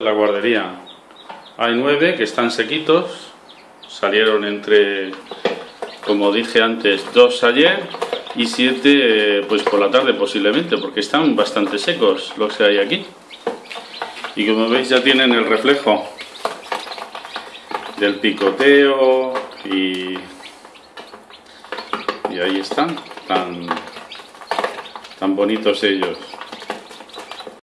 La guardería. Hay nueve que están sequitos. Salieron entre, como dije antes, dos ayer y siete eh, pues por la tarde posiblemente, porque están bastante secos los que hay aquí. Y como veis ya tienen el reflejo del picoteo y, y ahí están, tan, tan bonitos ellos.